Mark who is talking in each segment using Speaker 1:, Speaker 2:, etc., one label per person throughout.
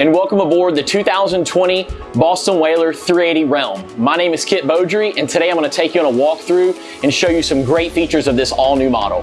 Speaker 1: and welcome aboard the 2020 Boston Whaler 380 Realm. My name is Kit Beaudry and today I'm going to take you on a walkthrough and show you some great features of this all new model.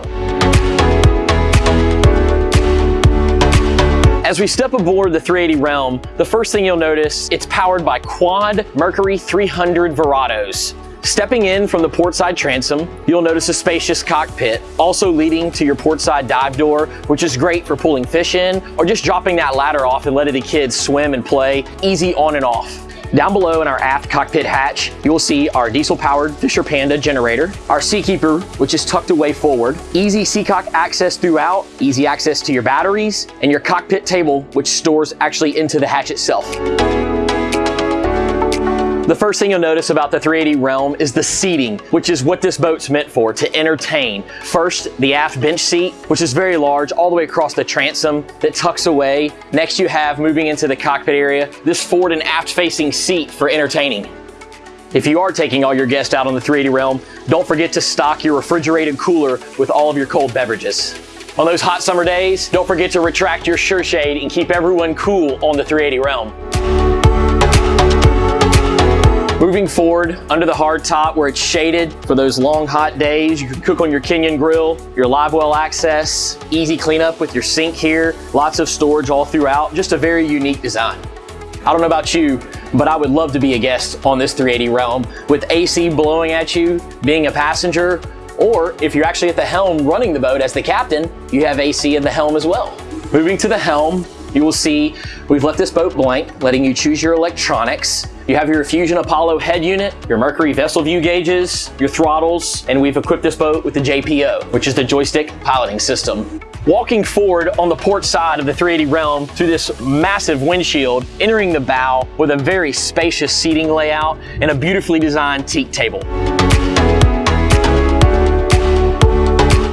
Speaker 1: As we step aboard the 380 Realm, the first thing you'll notice, it's powered by quad Mercury 300 Verados. Stepping in from the portside transom, you'll notice a spacious cockpit, also leading to your portside dive door, which is great for pulling fish in or just dropping that ladder off and letting the kids swim and play easy on and off. Down below in our aft cockpit hatch, you will see our diesel-powered Fisher Panda generator, our Seakeeper, which is tucked away forward, easy Seacock access throughout, easy access to your batteries, and your cockpit table, which stores actually into the hatch itself. The first thing you'll notice about the 380 Realm is the seating, which is what this boat's meant for, to entertain. First, the aft bench seat, which is very large, all the way across the transom that tucks away. Next, you have, moving into the cockpit area, this forward and aft facing seat for entertaining. If you are taking all your guests out on the 380 Realm, don't forget to stock your refrigerated cooler with all of your cold beverages. On those hot summer days, don't forget to retract your SureShade and keep everyone cool on the 380 Realm. Moving forward, under the hard top where it's shaded for those long hot days, you can cook on your Kenyon grill, your live well access, easy cleanup with your sink here, lots of storage all throughout, just a very unique design. I don't know about you, but I would love to be a guest on this 380 Realm with AC blowing at you, being a passenger, or if you're actually at the helm running the boat as the captain, you have AC in the helm as well. Moving to the helm, you will see we've left this boat blank, letting you choose your electronics. You have your Fusion Apollo head unit, your Mercury VesselView gauges, your throttles, and we've equipped this boat with the JPO, which is the joystick piloting system. Walking forward on the port side of the 380 Realm through this massive windshield, entering the bow with a very spacious seating layout and a beautifully designed teak table.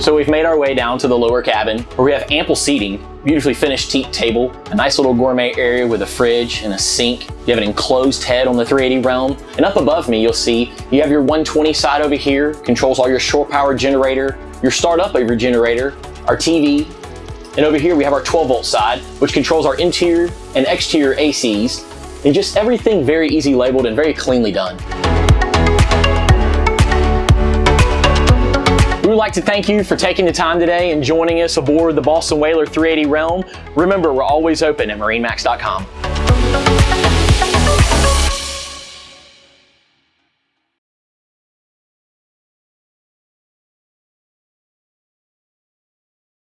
Speaker 1: So we've made our way down to the lower cabin where we have ample seating, beautifully finished teak table, a nice little gourmet area with a fridge and a sink. You have an enclosed head on the 380 Realm. And up above me, you'll see you have your 120 side over here, controls all your shore power generator, your startup of your generator, our TV, and over here we have our 12 volt side, which controls our interior and exterior ACs, and just everything very easy labeled and very cleanly done. We would like to thank you for taking the time today and joining us aboard the Boston Whaler 380 Realm. Remember, we're always open at marinemax.com.